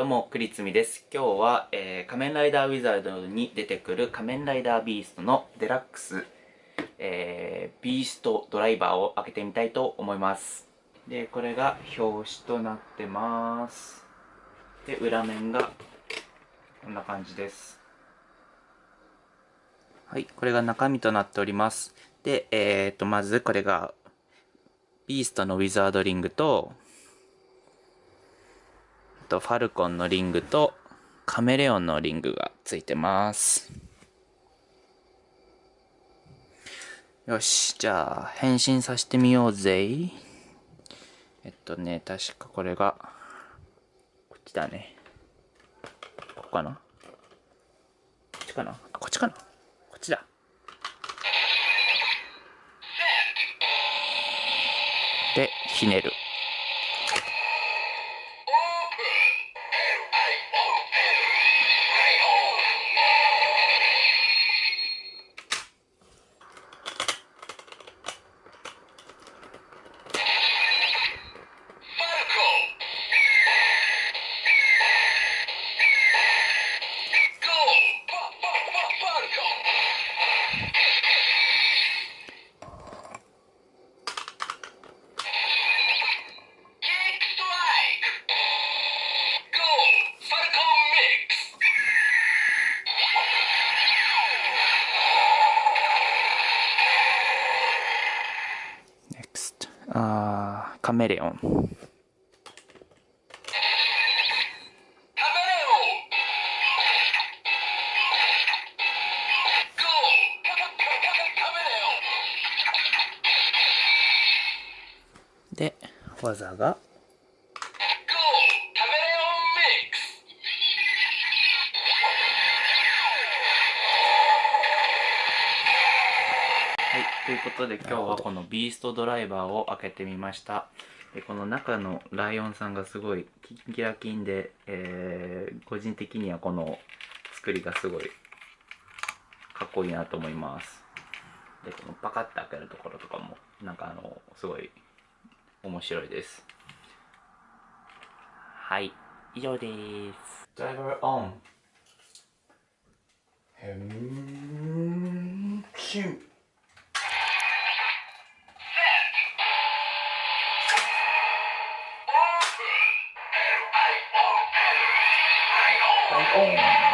どうも、クリツミです。今日は、えー、仮面ライダーウィザードに出てくる仮面ライダービーストのデラックス、えー、ビーストドライバーを開けてみたいと思います。で、これが表紙となってます。で、裏面がこんな感じです。はい、これが中身となっております。で、えーと、まずこれがビーストのウィザードリングととファルコンのリングとカメレオンのリングがついてます。よし、じゃあ変身させてみようぜ。えっとね、確かこれが、こっちだね。ここかな？こっちかな？こっちかな？こっちだ。で、ひねる。あカメレオン。で、技が、ということで今日はこのビーストドライバーを開けてみました。でこの中のライオンさんがすごいキンキラキンで、えー、個人的にはこの作りがすごいかっこいいなと思います。でこのパカッて開けるところとかもなんかあのすごい面白いです。はい以上です。ドライバー。オンへんチン。um.